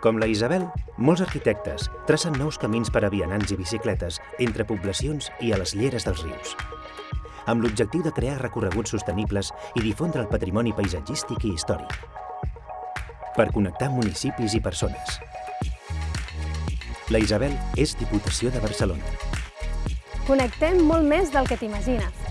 Com la Isabel, molts arquitectes tracen nous camins per a vianants i bicicletes entre poblacions i a les lleres dels rius, amb l'objectiu de crear recorreguts sostenibles i difondre el patrimoni paisatgístic i històric, per connectar municipis i persones. La Isabel és Diputació de Barcelona. Connectem molt més del que t'imagines.